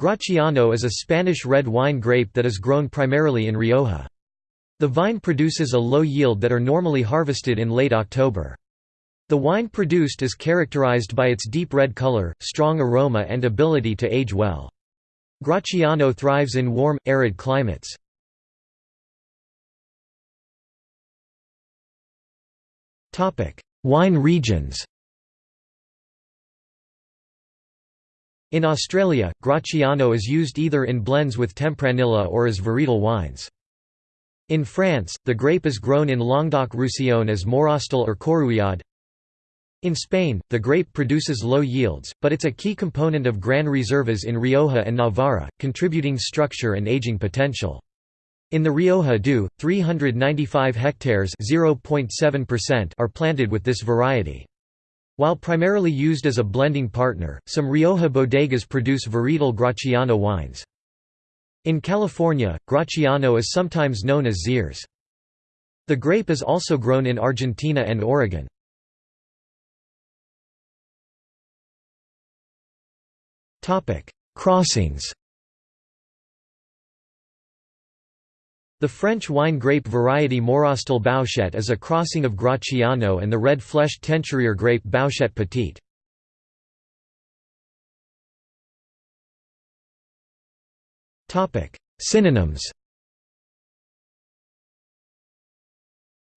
Graciano is a Spanish red wine grape that is grown primarily in Rioja. The vine produces a low yield that are normally harvested in late October. The wine produced is characterized by its deep red color, strong aroma and ability to age well. Graciano thrives in warm, arid climates. Wine regions In Australia, Graciano is used either in blends with Tempranillo or as varietal wines. In France, the grape is grown in Languedoc-Roussillon as Morastel or Corruillade. In Spain, the grape produces low yields, but it's a key component of Gran Reservas in Rioja and Navarra, contributing structure and aging potential. In the Rioja DO, 395 hectares are planted with this variety. While primarily used as a blending partner, some Rioja bodegas produce varietal Graciano wines. In California, Graciano is sometimes known as Xeres. The grape is also grown in Argentina and Oregon. Crossings The French wine grape variety Morastel Bouschet is a crossing of Graciano and the red-fleshed Teinturier grape Bouschet Petite. Synonyms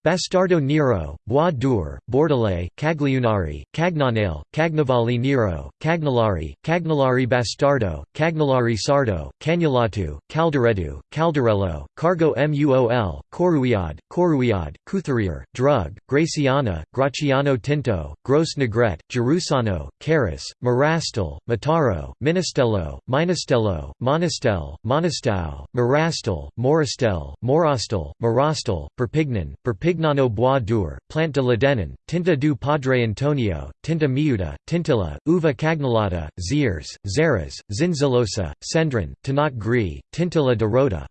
Bastardo Nero, Bois d'Or, Bordelais, Cagliunari, Cagnanale, Cagnavali Nero, Cagnolari, Cagnolari Bastardo, Cagnolari Sardo, Cagnolatu, Calderedu, Caldarello, Cargo Muol, Corruillade, Corruillade, Couturier, Drug, Graciana, Graciano Tinto, Gros Negret, Gerusano, Caris, Marastel, Mataro, Minastello, Minastello, Monistel, Monistau, Marastel, Moristel, Morastel, Marastel, Perpignan, Perpignano Bois d'Or, Plante de l'Adenin, Tinta du Padre Antonio, Tinta Miuda, Tintilla, Uva Cagnolata, Zires, Zeres, Zinzilosa, Cendrin, Tanat Gris, Tintilla de Rota